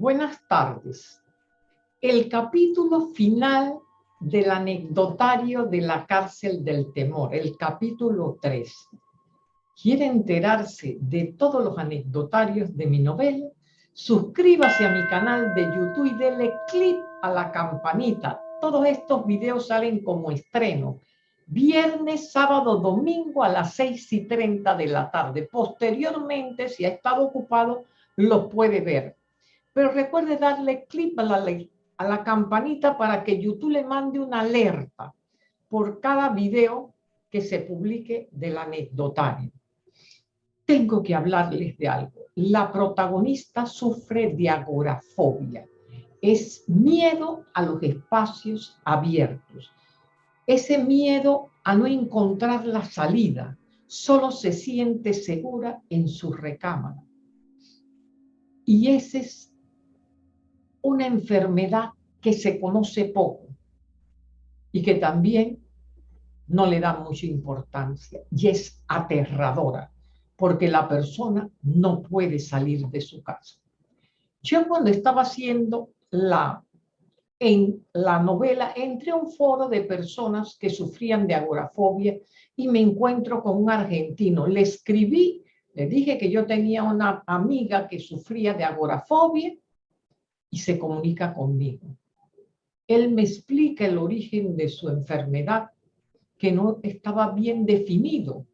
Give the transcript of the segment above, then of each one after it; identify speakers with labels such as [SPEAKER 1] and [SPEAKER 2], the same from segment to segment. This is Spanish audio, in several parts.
[SPEAKER 1] Buenas tardes. El capítulo final del anecdotario de la cárcel del temor, el capítulo 3. ¿Quiere enterarse de todos los anecdotarios de mi novela? Suscríbase a mi canal de YouTube y dele clic a la campanita. Todos estos videos salen como estreno. Viernes, sábado, domingo a las 6 y 30 de la tarde. Posteriormente, si ha estado ocupado, los puede ver. Pero recuerde darle clic a la, a la campanita para que YouTube le mande una alerta por cada video que se publique del anecdotario. Tengo que hablarles de algo. La protagonista sufre de agorafobia. Es miedo a los espacios abiertos. Ese miedo a no encontrar la salida. Solo se siente segura en su recámara. Y ese es una enfermedad que se conoce poco y que también no le da mucha importancia y es aterradora porque la persona no puede salir de su casa. Yo cuando estaba haciendo la, en la novela, entré a un foro de personas que sufrían de agorafobia y me encuentro con un argentino. Le escribí, le dije que yo tenía una amiga que sufría de agorafobia y se comunica conmigo. Él me explica el origen de su enfermedad, que no estaba bien definido,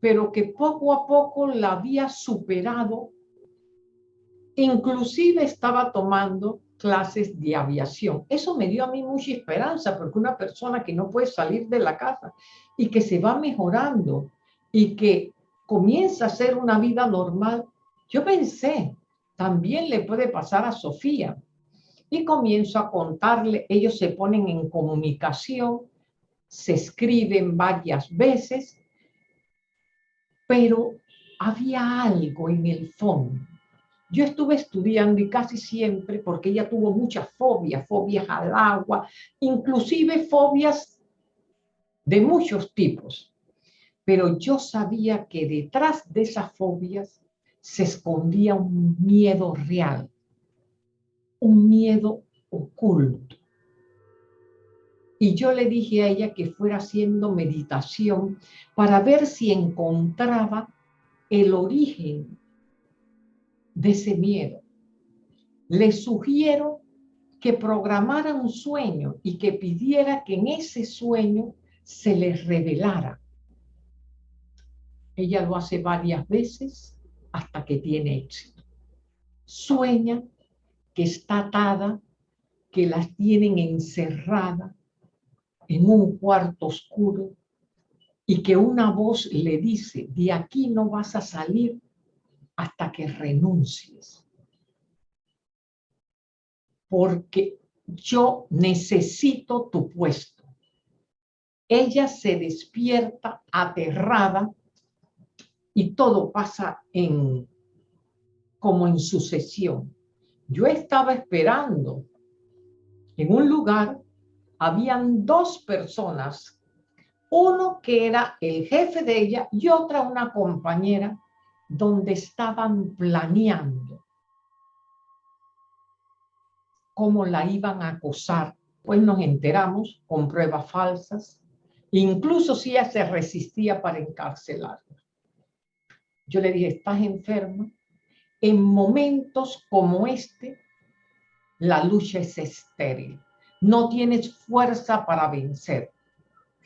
[SPEAKER 1] pero que poco a poco la había superado. Inclusive estaba tomando clases de aviación. Eso me dio a mí mucha esperanza, porque una persona que no puede salir de la casa y que se va mejorando y que comienza a hacer una vida normal, yo pensé, también le puede pasar a Sofía. Y comienzo a contarle, ellos se ponen en comunicación, se escriben varias veces, pero había algo en el fondo. Yo estuve estudiando y casi siempre, porque ella tuvo muchas fobias, fobias al agua, inclusive fobias de muchos tipos. Pero yo sabía que detrás de esas fobias se escondía un miedo real, un miedo oculto. Y yo le dije a ella que fuera haciendo meditación para ver si encontraba el origen de ese miedo. Le sugiero que programara un sueño y que pidiera que en ese sueño se le revelara. Ella lo hace varias veces hasta que tiene éxito. Sueña que está atada, que las tienen encerrada en un cuarto oscuro y que una voz le dice, de aquí no vas a salir hasta que renuncies. Porque yo necesito tu puesto. Ella se despierta aterrada y todo pasa en, como en sucesión. Yo estaba esperando en un lugar, habían dos personas, uno que era el jefe de ella y otra una compañera, donde estaban planeando cómo la iban a acosar. Pues nos enteramos con pruebas falsas, incluso si ella se resistía para encarcelarla. Yo le dije, estás enferma. En momentos como este, la lucha es estéril. No tienes fuerza para vencer.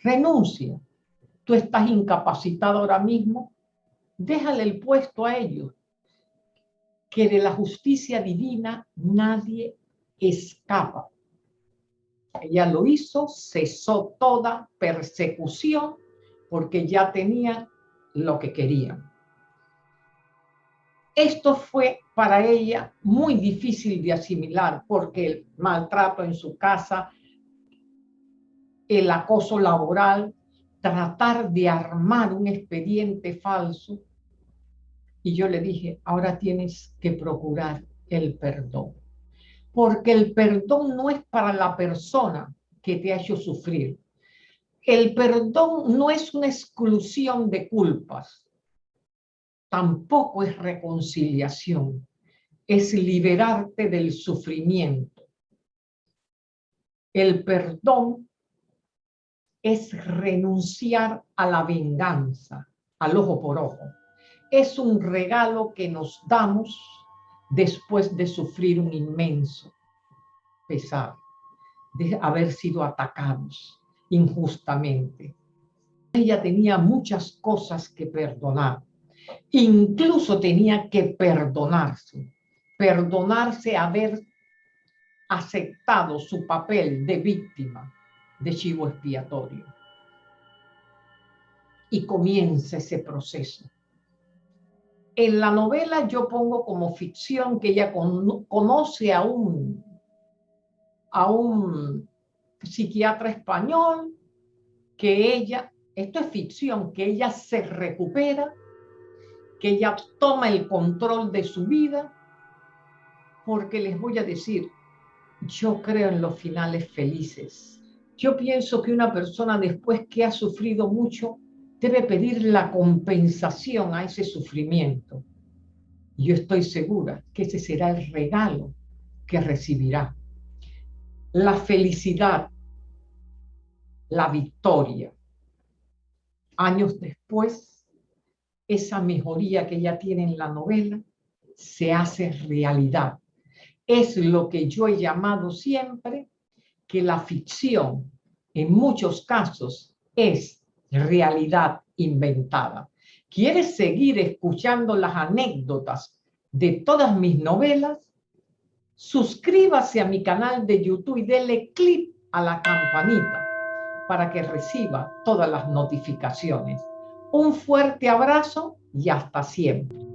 [SPEAKER 1] Renuncia. Tú estás incapacitado ahora mismo. Déjale el puesto a ellos. Que de la justicia divina nadie escapa. Ella lo hizo, cesó toda persecución porque ya tenía lo que querían. Esto fue para ella muy difícil de asimilar porque el maltrato en su casa, el acoso laboral, tratar de armar un expediente falso. Y yo le dije, ahora tienes que procurar el perdón. Porque el perdón no es para la persona que te ha hecho sufrir. El perdón no es una exclusión de culpas tampoco es reconciliación. es liberarte del sufrimiento. El perdón es renunciar a la venganza, al ojo por ojo. Es un regalo que nos damos después de sufrir un inmenso pesar, de haber sido atacados injustamente. Ella tenía muchas cosas que perdonar. Incluso tenía que perdonarse. Perdonarse haber aceptado su papel de víctima de chivo expiatorio. Y comienza ese proceso. En la novela yo pongo como ficción que ella conoce a un, a un psiquiatra español, que ella, esto es ficción, que ella se recupera, que ella toma el control de su vida, porque les voy a decir, yo creo en los finales felices yo pienso que una persona después que ha sufrido mucho debe pedir la compensación a ese sufrimiento. Yo estoy segura que ese será el regalo que recibirá. La felicidad, la victoria. Años después, esa mejoría que ella tiene en la novela se hace realidad. Es lo que yo he llamado siempre que la ficción en muchos casos es realidad inventada. ¿Quieres seguir escuchando las anécdotas de todas mis novelas? Suscríbase a mi canal de YouTube y dele clic a la campanita para que reciba todas las notificaciones. Un fuerte abrazo y hasta siempre.